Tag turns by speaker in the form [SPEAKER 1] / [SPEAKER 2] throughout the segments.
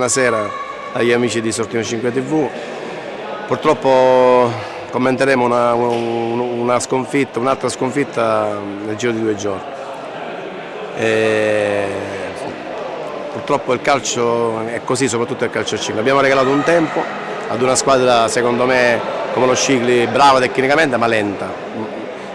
[SPEAKER 1] buonasera agli amici di Sortino 5 TV. Purtroppo commenteremo una, una sconfitta, un'altra sconfitta nel giro di due giorni. E purtroppo il calcio è così, soprattutto il calcio 5. Abbiamo regalato un tempo ad una squadra secondo me come lo Scicli brava tecnicamente ma lenta.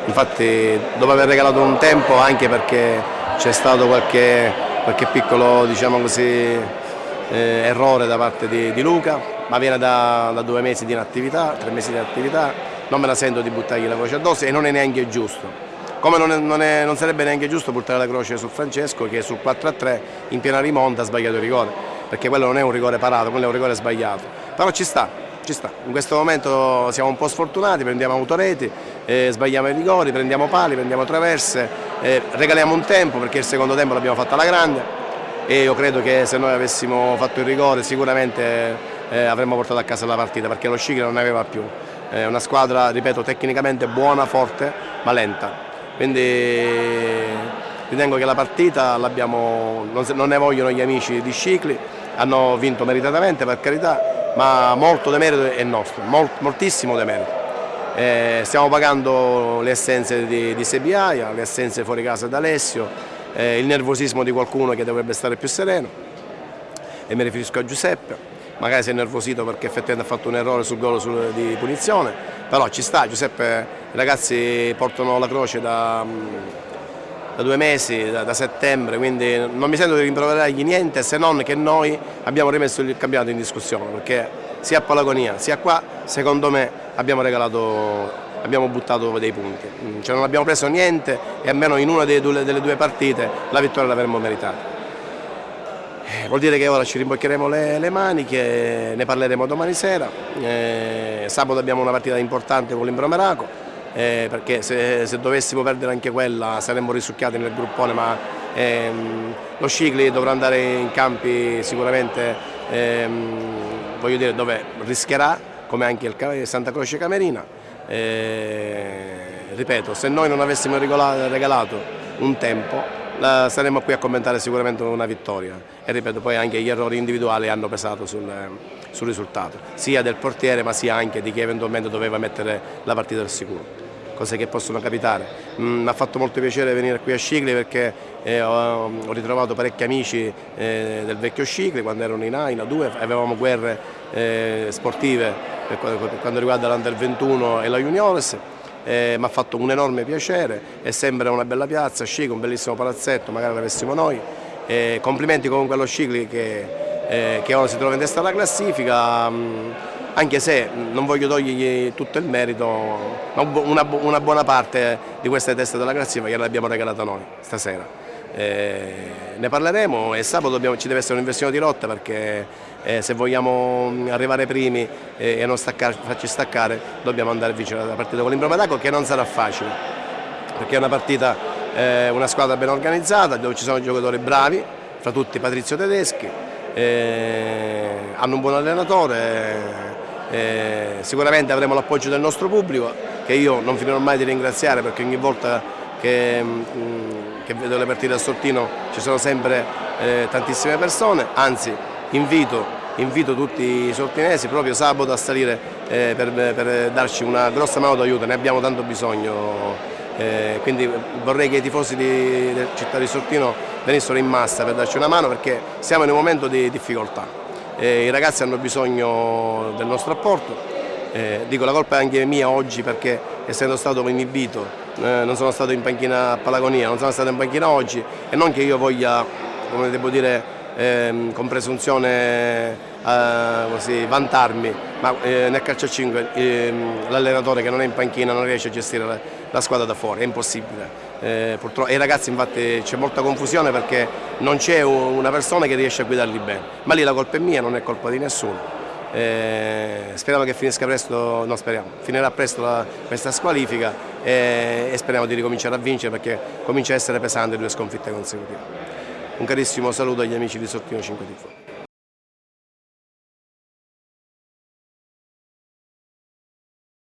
[SPEAKER 1] Infatti dopo aver regalato un tempo anche perché c'è stato qualche, qualche piccolo diciamo così, eh, errore da parte di, di, Luca, ma viene da, da, due mesi di inattività, tre mesi di attività, non me la sento di buttargli la croce addosso e non è neanche giusto. Come non, è, non, è, non sarebbe neanche giusto buttare la croce su Francesco che sul 4-3 in piena rimonta ha sbagliato il rigore, perché quello non è un rigore parato, quello è un rigore sbagliato. Però ci sta, ci sta. In questo momento siamo un po' sfortunati, prendiamo autoreti, eh, sbagliamo i rigori, prendiamo pali, prendiamo traverse, eh, regaliamo un tempo perché il secondo tempo l'abbiamo fatto alla grande e io credo che se noi avessimo fatto il rigore sicuramente eh, avremmo portato a casa la partita perché lo Scicli non ne aveva più. È una squadra, ripeto, tecnicamente buona, forte, ma lenta. Quindi ritengo che la partita l'abbiamo, non, non ne vogliono gli amici di Scicli, hanno vinto meritatamente per carità, ma molto demerito è nostro, molt, moltissimo demerito. Eh, stiamo pagando le assenze di, di Sebiaia, le assenze fuori casa da Alessio, eh, il nervosismo di qualcuno che dovrebbe stare più sereno. E mi riferisco a Giuseppe. Magari si è nervosito perché effettivamente ha fatto un errore sul gol di punizione. Però ci sta, Giuseppe, i ragazzi portano la croce da, da due mesi, da, da, settembre, quindi non mi sento di rimproverargli niente se non che noi abbiamo rimesso il campionato in discussione perché sia a Palagonia sia qua secondo me abbiamo regalato abbiamo buttato dei punti, mm, cioè non abbiamo preso niente e almeno in una delle due, partite la vittoria l'avremmo meritata. Eh, vuol dire che ora ci rimboccheremo le, le maniche, ne parleremo domani sera, eh, sabato abbiamo una partita importante con l'Imbromeraco, eh, perché se, se, dovessimo perdere anche quella saremmo risucchiati nel gruppone, ma ehm, lo Scicli dovrà andare in campi sicuramente ehm, dire, dove rischierà, come anche il Santa Croce Camerina, e, ripeto, se noi non avessimo regalato un tempo saremmo qui a commentare sicuramente una vittoria. E ripeto poi anche gli errori individuali hanno pesato sul, sul risultato, sia del portiere ma sia anche di chi eventualmente doveva mettere la partita al sicuro cose che possono capitare. Mm, mi ha fatto molto piacere venire qui a Scicli perché eh, ho, ho, ritrovato parecchi amici eh, del vecchio Scicli quando erano in A, in A2, avevamo guerre eh, sportive per quando riguarda l'Under 21 e la Juniores. Eh, mi ha fatto un enorme piacere, è sempre una bella piazza, Scicli, un bellissimo palazzetto, magari l'avessimo noi. Eh, complimenti comunque allo Scicli che, eh, che, ora si trova in testa alla classifica. Mh, mm, anche se non voglio togliergli tutto il merito, una, una buona parte di queste teste della classifica gliel'abbiamo regalata noi stasera. Eh, ne parleremo e sabato dobbiamo, ci deve essere un'inversione di rotta perché eh, se vogliamo arrivare primi eh, e non staccare, farci staccare dobbiamo andare a vincere la partita con l'Imbromadaco che non sarà facile perché è una partita, eh, una squadra ben organizzata dove ci sono giocatori bravi, fra tutti Patrizio Tedeschi, eh, hanno un buon allenatore eh, sicuramente avremo l'appoggio del nostro pubblico che io non finirò mai di ringraziare perché ogni volta che, mh, mm, che vedo le partite a Sortino ci sono sempre eh, tantissime persone, anzi invito, invito, tutti i sortinesi proprio sabato a salire eh, per, per, darci una grossa mano d'aiuto, ne abbiamo tanto bisogno. Eh, quindi vorrei che i tifosi di, di Città di Sortino venissero in massa per darci una mano perché siamo in un momento di difficoltà eh, i ragazzi hanno bisogno del nostro apporto. Eh, dico la colpa è anche mia oggi perché essendo stato inibito eh, non sono stato in panchina a Palagonia, non sono stato in panchina oggi e non che io voglia, come devo dire, ehm, con presunzione eh, così, vantarmi, ma eh, nel calcio a 5 ehm, l'allenatore che non è in panchina non riesce a gestire la, la squadra da fuori, è impossibile. Eh, purtroppo, e i ragazzi infatti c'è molta confusione perché non c'è una persona che riesce a guidarli bene, ma lì la colpa è mia, non è colpa di nessuno. Eh, speriamo che finisca presto, no speriamo, finirà presto la, questa squalifica e, e, speriamo di ricominciare a vincere perché comincia a essere pesante due sconfitte consecutive. Un carissimo saluto agli amici di Sottino 5 Tifo.